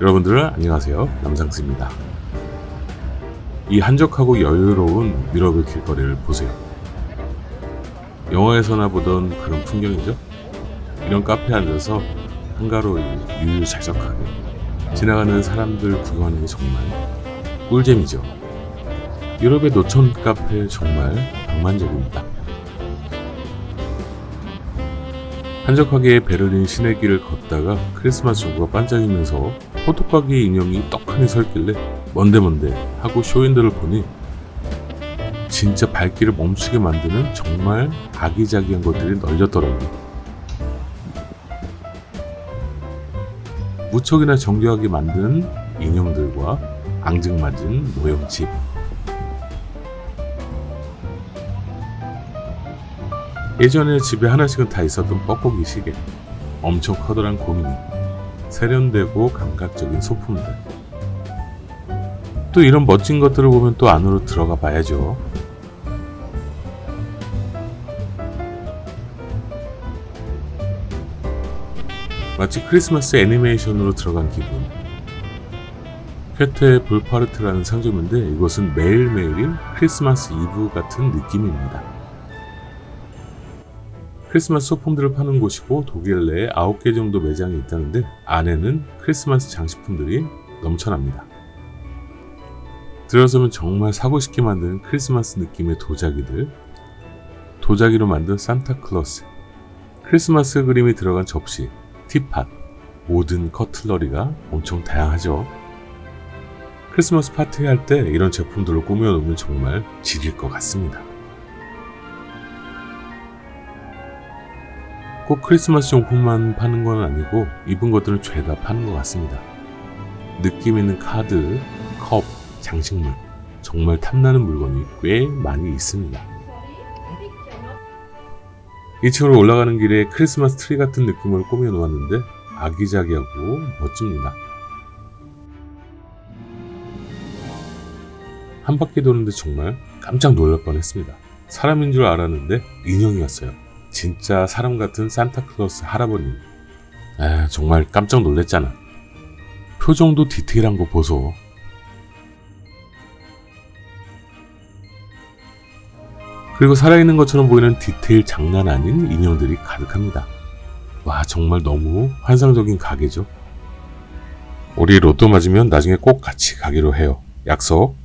여러분들 안녕하세요. 남상스입니다. 이 한적하고 여유로운 유럽의 길거리를 보세요. 영화에서나 보던 그런 풍경이죠? 이런 카페에 앉아서 한가로이 유유자적하게 지나가는 사람들 구경하는 게 정말 꿀잼이죠. 유럽의 노천 카페 정말 낭만적입니다 한적하게 베를린 시내길을 걷다가 크리스마스 전구가 반짝이면서 호떡가게 인형이 떡하니 서 있길래 뭔데 뭔데 하고 쇼윈도를 보니 진짜 발길을 멈추게 만드는 정말 아기자기한 것들이 널렸더라고요. 무척이나 정교하게 만든 인형들과 앙증맞은 모형집 예전에 집에 하나씩은 다 있었던 뻐꾸기 시계. 엄청 커다란 고민이 세련되고 감각적인 소품들. 또 이런 멋진 것들을 보면 또 안으로 들어가 봐야죠. 마치 크리스마스 애니메이션으로 들어간 기분. 쾌테 볼파르트라는 상점인데 이곳은 매일매일인 크리스마스 이브 같은 느낌입니다 크리스마스 소품들을 파는 곳이고 독일 내에 9개 정도 매장이 있다는데 안에는 크리스마스 장식품들이 넘쳐납니다. 들어서면 정말 사고 싶게 만드는 크리스마스 느낌의 도자기들 도자기로 만든 산타클로스 크리스마스 그림이 들어간 접시, 티팟 모든 커틀러리가 엄청 다양하죠. 크리스마스 파티 할 때 이런 제품들로 꾸며놓으면 정말 지릴 것 같습니다. 꼭 크리스마스 용품만 파는 건 아니고 이쁜 것들은 죄다 파는 것 같습니다. 느낌 있는 카드, 컵, 장식물 정말 탐나는 물건이 꽤 많이 있습니다. 2층으로 올라가는 길에 크리스마스 트리 같은 느낌을 꾸며 놓았는데 아기자기하고 멋집니다. 한 바퀴 도는데 정말 깜짝 놀랄 뻔했습니다. 사람인 줄 알았는데 인형이었어요. 진짜 사람 같은 산타클로스 할아버님. 에 정말 깜짝 놀랬잖아. 표정도 디테일한 거 보소. 그리고 살아있는 것처럼 보이는 디테일 장난 아닌 인형들이 가득합니다. 와 정말 너무 환상적인 가게죠. 우리 로또 맞으면 나중에 꼭 같이 가기로 해요. 약속.